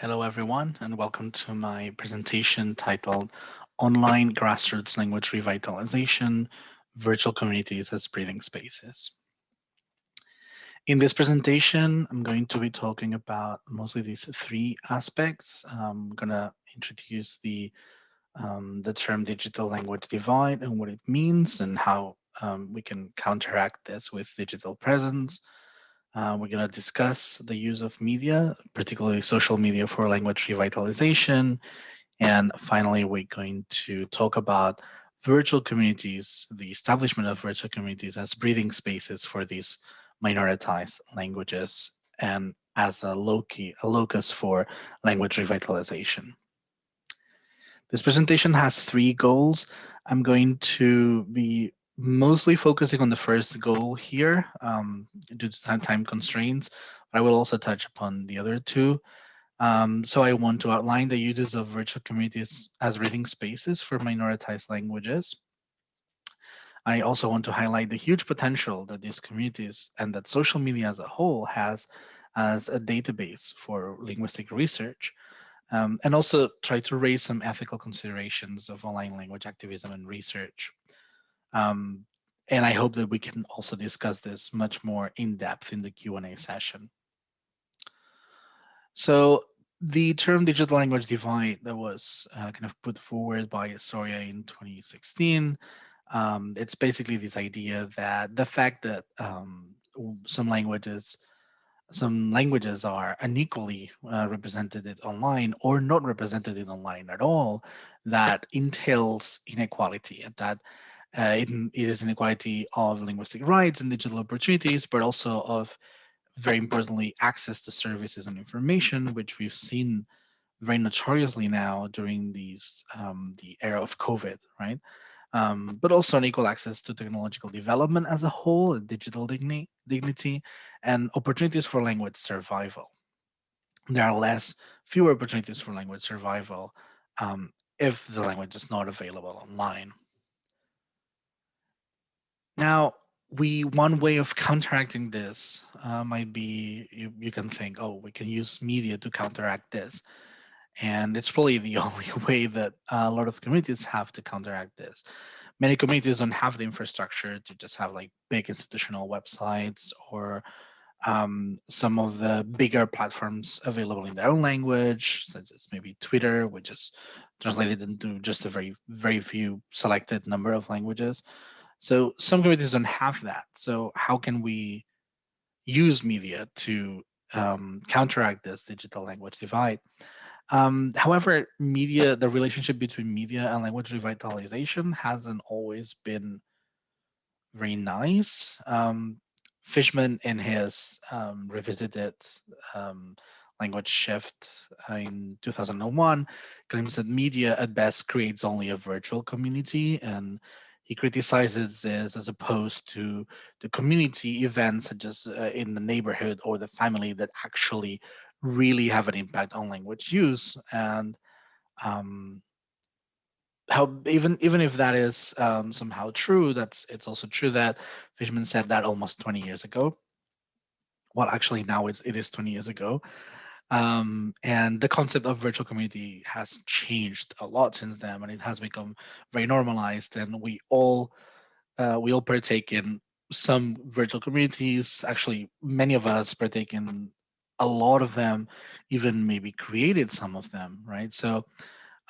Hello, everyone, and welcome to my presentation titled Online Grassroots Language Revitalization, Virtual Communities as Breathing Spaces. In this presentation, I'm going to be talking about mostly these three aspects. I'm going to introduce the, um, the term digital language divide and what it means and how um, we can counteract this with digital presence. Uh, we're going to discuss the use of media, particularly social media for language revitalization. And finally, we're going to talk about virtual communities, the establishment of virtual communities as breathing spaces for these minoritized languages and as a, loci, a locus for language revitalization. This presentation has three goals. I'm going to be mostly focusing on the first goal here um, due to time constraints, but I will also touch upon the other two. Um, so I want to outline the uses of virtual communities as breathing spaces for minoritized languages. I also want to highlight the huge potential that these communities and that social media as a whole has as a database for linguistic research, um, and also try to raise some ethical considerations of online language activism and research. Um, and I hope that we can also discuss this much more in depth in the Q&A session. So the term digital language divide that was uh, kind of put forward by Soria in 2016, um, it's basically this idea that the fact that um, some languages some languages are unequally uh, represented online or not represented in online at all, that entails inequality and that uh, it, is inequality of linguistic rights and digital opportunities, but also of, very importantly, access to services and information, which we've seen very notoriously now during these um, the era of COVID, right? Um, but also unequal access to technological development as a whole, digital dignity, dignity, and opportunities for language survival. There are less, fewer opportunities for language survival um, if the language is not available online. Now, we one way of counteracting this uh, might be you, you can think, oh, we can use media to counteract this. And it's probably the only way that a lot of communities have to counteract this. Many communities don't have the infrastructure to just have like big institutional websites or um, some of the bigger platforms available in their own language, such as maybe Twitter, which is translated into just a very, very few selected number of languages. So some communities don't have that. So how can we use media to um, counteract this digital language divide? Um, however, media, the relationship between media and language revitalization hasn't always been very nice. Um, Fishman in his um, revisited um, language shift in 2001 claims that media at best creates only a virtual community and he criticizes this as opposed to the community events such as uh, in the neighborhood or the family that actually really have an impact on language use and um, how even even if that is um, somehow true, that's it's also true that Fishman said that almost 20 years ago. Well, actually now it's it is 20 years ago. Um, and the concept of virtual community has changed a lot since then, and it has become very normalized. And we all uh, we all partake in some virtual communities. Actually, many of us partake in a lot of them, even maybe created some of them, right? So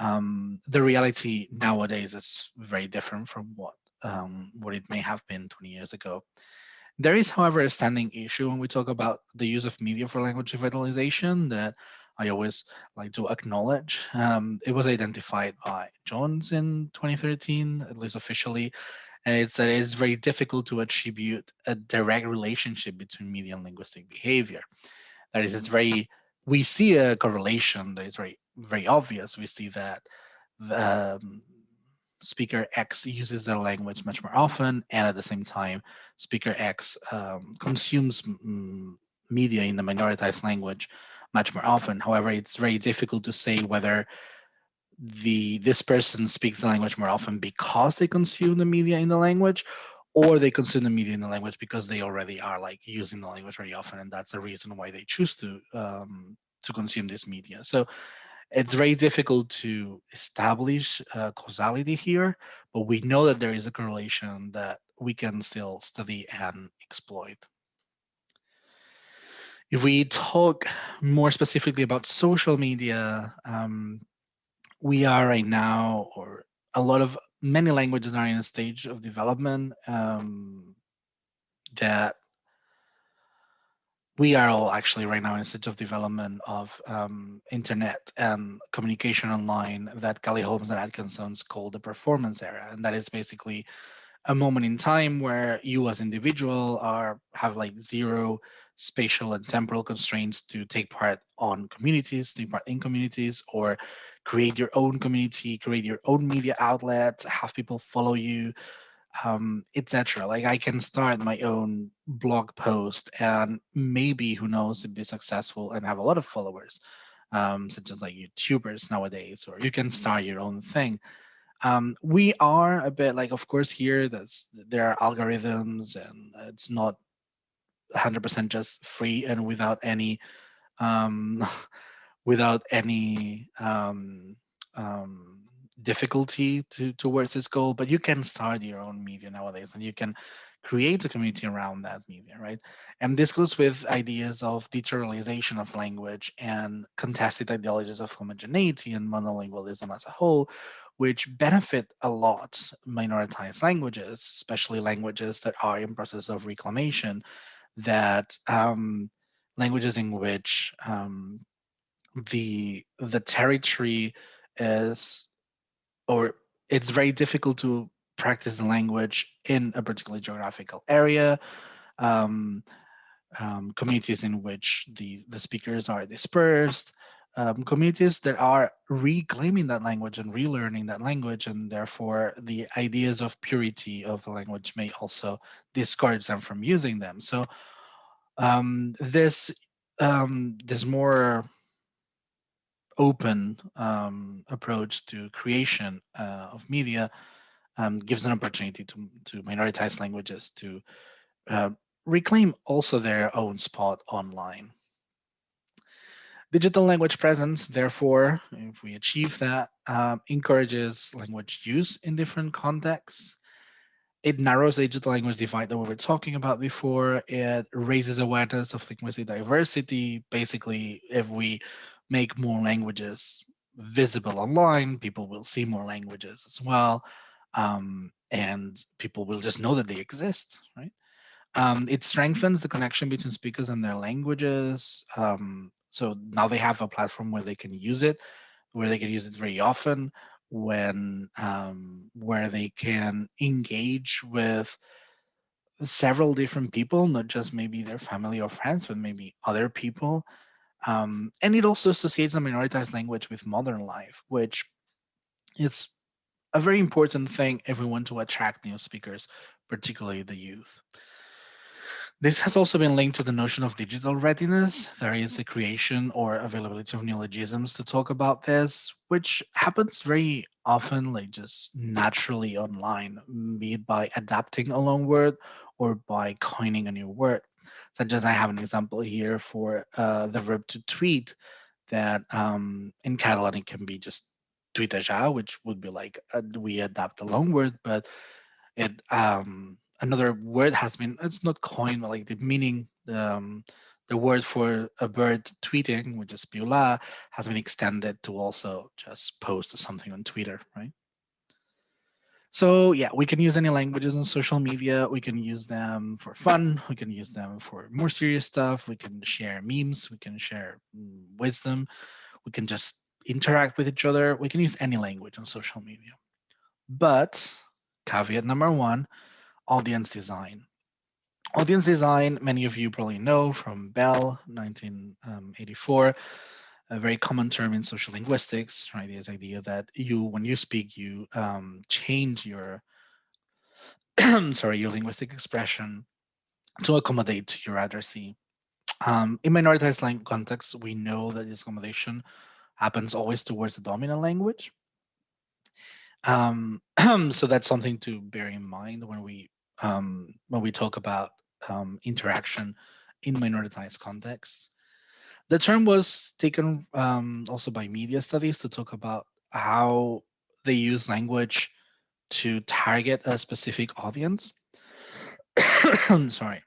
um, the reality nowadays is very different from what um, what it may have been 20 years ago. There is, however, a standing issue when we talk about the use of media for language revitalization that I always like to acknowledge. Um, it was identified by Jones in 2013, at least officially, and it's that it's very difficult to attribute a direct relationship between media and linguistic behavior. That is, it's very, we see a correlation that is very, very obvious. We see that the, um, speaker X uses their language much more often, and at the same time, speaker X um, consumes media in the minoritized language much more often. However, it's very difficult to say whether the this person speaks the language more often because they consume the media in the language or they consume the media in the language because they already are like using the language very often and that's the reason why they choose to um, to consume this media. So it's very difficult to establish uh, causality here, but we know that there is a correlation that we can still study and exploit. If we talk more specifically about social media, um, we are right now, or a lot of many languages are in a stage of development um, that we are all actually right now in a stage of development of um, internet and communication online that Kelly-Holmes and Atkinson's call the performance era. And that is basically a moment in time where you as individual are have like zero spatial and temporal constraints to take part on communities, take part in communities, or create your own community, create your own media outlet, have people follow you, um, etc. Like I can start my own blog post and maybe, who knows, be successful and have a lot of followers, um, such as like YouTubers nowadays, or you can start your own thing. Um, we are a bit like, of course, here there's, there are algorithms and it's not 100% just free and without any um, without any um, um, difficulty to, towards this goal, but you can start your own media nowadays and you can create a community around that media, right? And this goes with ideas of deterritorialization of language and contested ideologies of homogeneity and monolingualism as a whole, which benefit a lot minoritized languages, especially languages that are in process of reclamation, that um, languages in which um, the the territory is or it's very difficult to practice the language in a particular geographical area. Um, um, communities in which the, the speakers are dispersed, um, communities that are reclaiming that language and relearning that language, and therefore the ideas of purity of the language may also discourage them from using them. So um, this um, this more open um, approach to creation uh, of media um, gives an opportunity to, to minoritized languages to uh, reclaim also their own spot online. Digital language presence, therefore, if we achieve that, um, encourages language use in different contexts. It narrows the digital language divide that we were talking about before. It raises awareness of linguistic diversity. Basically, if we make more languages visible online, people will see more languages as well. Um, and people will just know that they exist, right? Um, it strengthens the connection between speakers and their languages. Um, so now they have a platform where they can use it, where they can use it very often, when um, where they can engage with several different people, not just maybe their family or friends, but maybe other people. Um, and it also associates the minoritized language with modern life, which is a very important thing if we want to attract new speakers, particularly the youth. This has also been linked to the notion of digital readiness. There is the creation or availability of neologisms to talk about this, which happens very often, like just naturally online, be it by adapting a loanword or by coining a new word such as I have an example here for uh, the verb to tweet that um, in Catalan it can be just tuitejar, which would be like uh, we adapt a loanword, but it um, another word has been it's not coined, but like the meaning um, the word for a bird tweeting, which is piular, has been extended to also just post something on Twitter, right? So yeah, we can use any languages on social media. We can use them for fun. We can use them for more serious stuff. We can share memes. We can share mm, wisdom. We can just interact with each other. We can use any language on social media. But caveat number one, audience design. Audience design, many of you probably know from Bell, 1984 a very common term in social linguistics, right? This idea that you, when you speak, you um, change your, sorry, your linguistic expression to accommodate your addressee. Um, in minoritized language contexts, we know that this accommodation happens always towards the dominant language. Um, so that's something to bear in mind when we um, when we talk about um, interaction in minoritized contexts. The term was taken um, also by media studies to talk about how they use language to target a specific audience. I'm Sorry,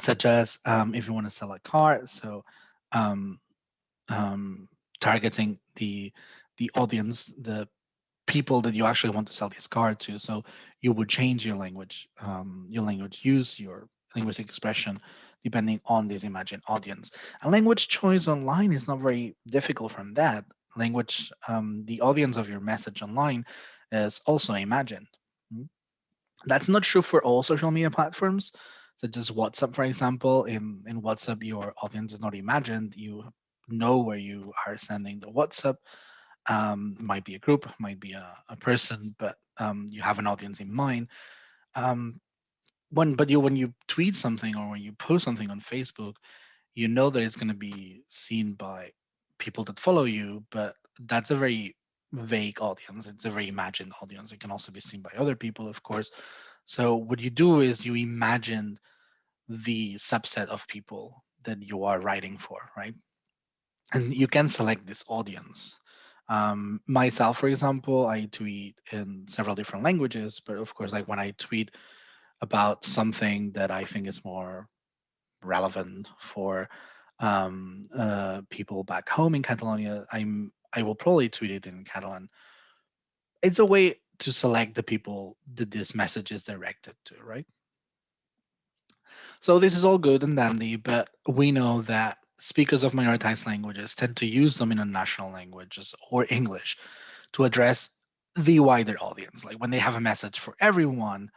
such as um, if you want to sell a car, so um, um, targeting the the audience, the people that you actually want to sell this car to. So you would change your language, um, your language use, your linguistic expression, depending on this imagined audience. And language choice online is not very difficult from that. Language, um, the audience of your message online is also imagined. Hmm? That's not true for all social media platforms, such as WhatsApp, for example. In, in WhatsApp, your audience is not imagined. You know where you are sending the WhatsApp. Um, might be a group, might be a, a person, but um, you have an audience in mind. Um, when but you when you tweet something or when you post something on Facebook, you know that it's going to be seen by people that follow you, but that's a very vague audience. It's a very imagined audience. It can also be seen by other people, of course. So what you do is you imagine the subset of people that you are writing for, right? And you can select this audience. Um, myself, for example, I tweet in several different languages, but of course, like when I tweet about something that I think is more relevant for um, uh, people back home in Catalonia, I'm I will probably tweet it in Catalan. It's a way to select the people that this message is directed to, right? So this is all good and dandy, but we know that speakers of minoritized languages tend to use them dominant national languages or English to address the wider audience. Like when they have a message for everyone,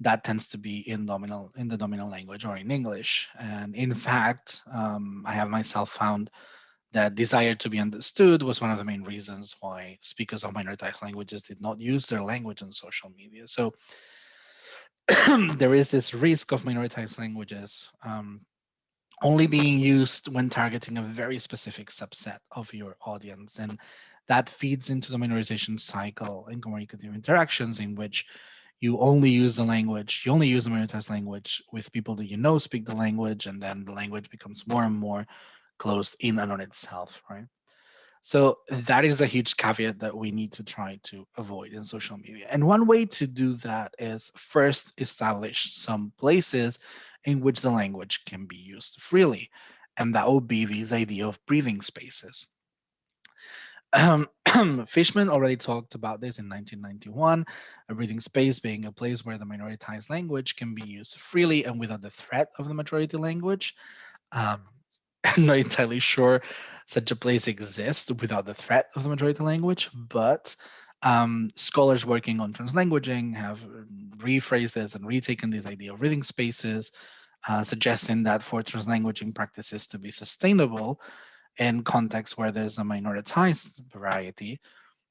that tends to be in dominant in the dominant language or in English. And in fact, um, I have myself found that desire to be understood was one of the main reasons why speakers of minoritized languages did not use their language on social media. So there is this risk of minoritized languages um, only being used when targeting a very specific subset of your audience. And that feeds into the minorization cycle in communicative interactions in which you only use the language, you only use the minoritized language with people that you know speak the language, and then the language becomes more and more closed in and on itself, right? So that is a huge caveat that we need to try to avoid in social media. And one way to do that is first establish some places in which the language can be used freely. And that would be this idea of breathing spaces. Um, Fishman already talked about this in 1991, a breathing space being a place where the minoritized language can be used freely and without the threat of the majority language. Um, I'm not entirely sure such a place exists without the threat of the majority language, but um, scholars working on translanguaging have rephrased this and retaken this idea of breathing spaces, uh, suggesting that for translanguaging practices to be sustainable, in contexts where there's a minoritized variety,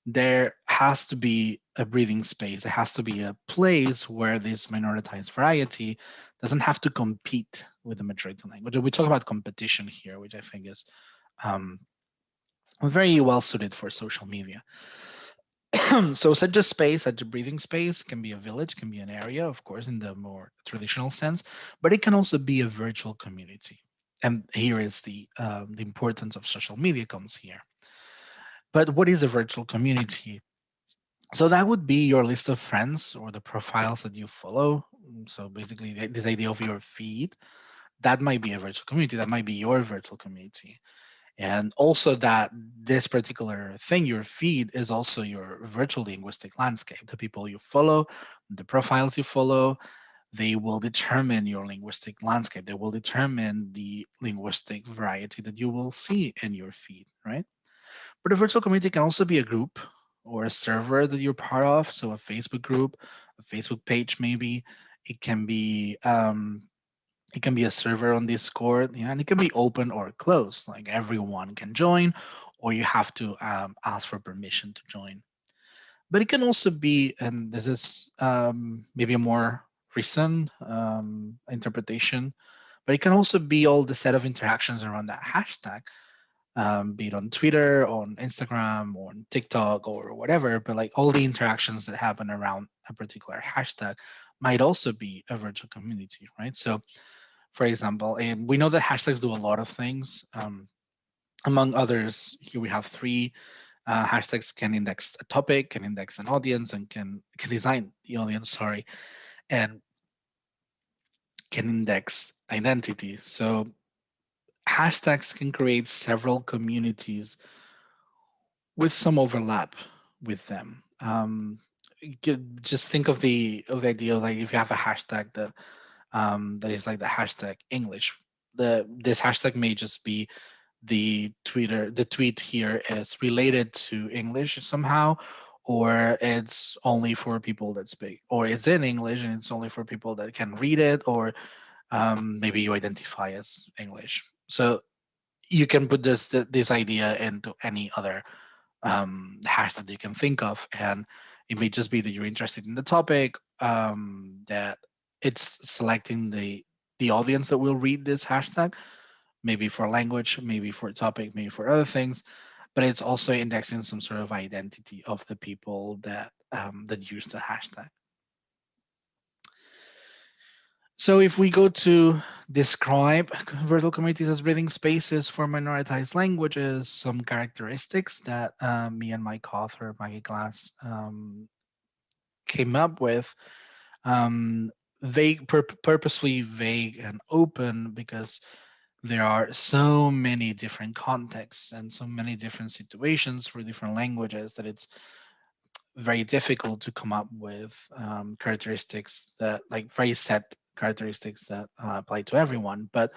there has to be a breathing space. There has to be a place where this minoritized variety doesn't have to compete with the majority language. We talk about competition here, which I think is um, very well suited for social media. so such a space, such a breathing space can be a village, can be an area, of course, in the more traditional sense, but it can also be a virtual community and here is the uh, the importance of social media comes here. But what is a virtual community? So that would be your list of friends or the profiles that you follow. So basically this idea of your feed, that might be a virtual community. That might be your virtual community. And also that this particular thing, your feed is also your virtual linguistic landscape, the people you follow, the profiles you follow, they will determine your linguistic landscape. They will determine the linguistic variety that you will see in your feed, right? But a virtual community can also be a group or a server that you're part of. So a Facebook group, a Facebook page, maybe. It can be um, it can be a server on Discord, and it can be open or closed. Like everyone can join, or you have to um, ask for permission to join. But it can also be, and this is um, maybe a more recent um, interpretation, but it can also be all the set of interactions around that hashtag, um, be it on Twitter, on Instagram, or on TikTok, or whatever. But like all the interactions that happen around a particular hashtag might also be a virtual community, right? So, for example, and we know that hashtags do a lot of things. Um, among others, here we have three uh, hashtags can index a topic, can index an audience, and can can design the audience. Sorry, and can index identity. So hashtags can create several communities with some overlap with them. Um, just think of the of the idea like if you have a hashtag that um, that is like the hashtag English, the this hashtag may just be the Twitter the tweet here is related to English somehow, or it's only for people that speak, or it's in English and it's only for people that can read it, or um, maybe you identify as English. So you can put this this idea into any other um, hash that you can think of, and it may just be that you're interested in the topic, um, that it's selecting the the audience that will read this hashtag, maybe for language, maybe for topic, maybe for other things, but it's also indexing some sort of identity of the people that um, that use the hashtag. So if we go to describe virtual communities as breathing spaces for minoritized languages, some characteristics that uh, me and my co-author Maggie Glass um, came up with, um, vague, pur purposely vague and open because there are so many different contexts and so many different situations for different languages that it's very difficult to come up with um, characteristics that like very set characteristics that uh, apply to everyone. But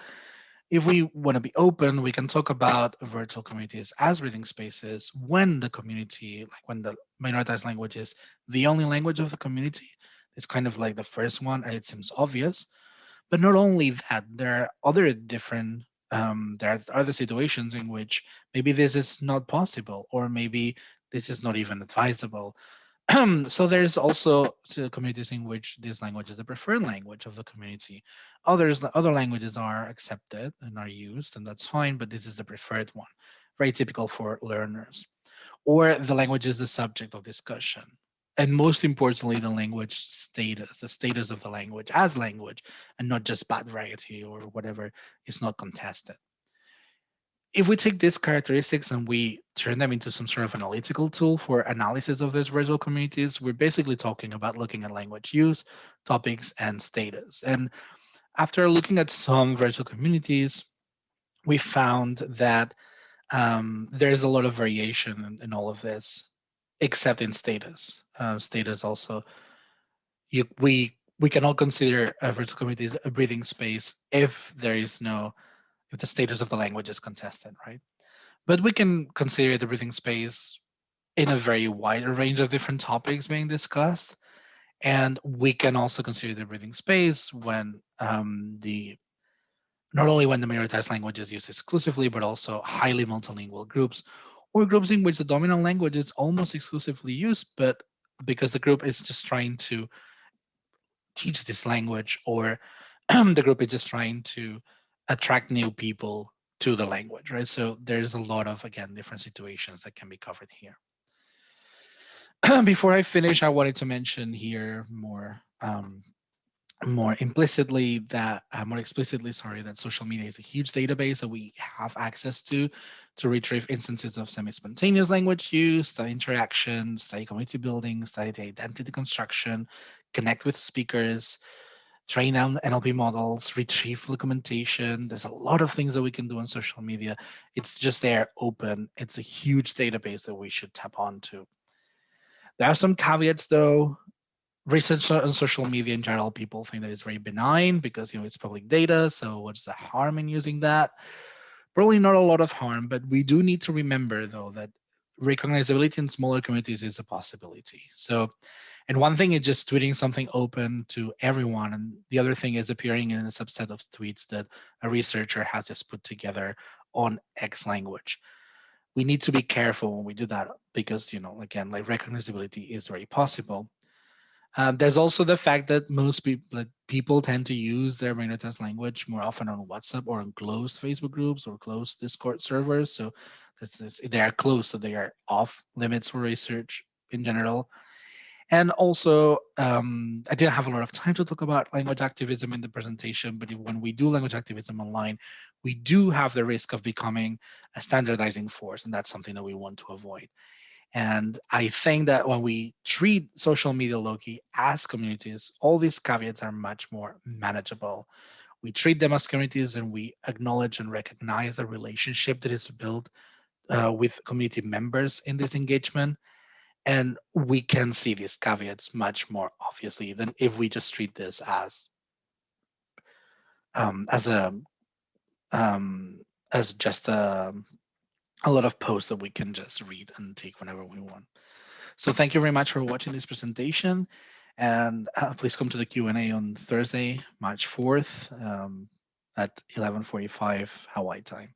if we want to be open, we can talk about virtual communities as breathing spaces when the community, like when the minoritized language is the only language of the community. It's kind of like the first one, and it seems obvious. But not only that, there are other different, um, there are other situations in which maybe this is not possible, or maybe this is not even advisable. so there's also communities in which this language is the preferred language of the community. Others, other languages are accepted and are used, and that's fine, but this is the preferred one, very typical for learners. Or the language is the subject of discussion. And most importantly, the language status, the status of the language as language, and not just bad variety or whatever is not contested if we take these characteristics and we turn them into some sort of analytical tool for analysis of these virtual communities, we're basically talking about looking at language use, topics, and status. And after looking at some virtual communities, we found that um, there's a lot of variation in, in, all of this, except in status. Uh, status also, you, we we cannot consider a virtual community a breathing space if there is no if the status of the language is contested, right? But we can consider the breathing space in a very wide range of different topics being discussed. And we can also consider the breathing space when um, the not only when the minoritized language is used exclusively, but also highly multilingual groups or groups in which the dominant language is almost exclusively used, but because the group is just trying to teach this language or the group is just trying to attract new people to the language, right? So there's a lot of, again, different situations that can be covered here. Before I finish, I wanted to mention here more um, more implicitly that uh, more explicitly sorry that social media is a huge database that we have access to to retrieve instances of semi-spontaneous language use study interactions study community building study identity construction connect with speakers train on NLP models, retrieve documentation. There's a lot of things that we can do on social media. It's just there open. It's a huge database that we should tap onto. There are some caveats though. Research on social media in general, people think that it's very benign because you know it's public data. So what's the harm in using that? Probably not a lot of harm, but we do need to remember though that recognizability in smaller communities is a possibility. So and one thing is just tweeting something open to everyone. And the other thing is appearing in a subset of tweets that a researcher has just put together on X language. We need to be careful when we do that because, you know, again, like recognizability is very possible. Um, there's also the fact that most people people tend to use their minoritized language more often on WhatsApp or on closed Facebook groups or closed Discord servers. So this, they are closed, so they are off limits for research in general. And also, um, I didn't have a lot of time to talk about language activism in the presentation, but when we do language activism online, we do have the risk of becoming a standardizing force, and that's something that we want to avoid. And I think that when we treat social media loci as communities, all these caveats are much more manageable. We treat them as communities and we acknowledge and recognize the relationship that is built uh, with community members in this engagement. And we can see these caveats much more obviously than if we just treat this as um, as a um, as just a, a lot of posts that we can just read and take whenever we want. So thank you very much for watching this presentation. And uh, please come to the Q&A on Thursday, March 4th um, at 11.45 Hawaii time.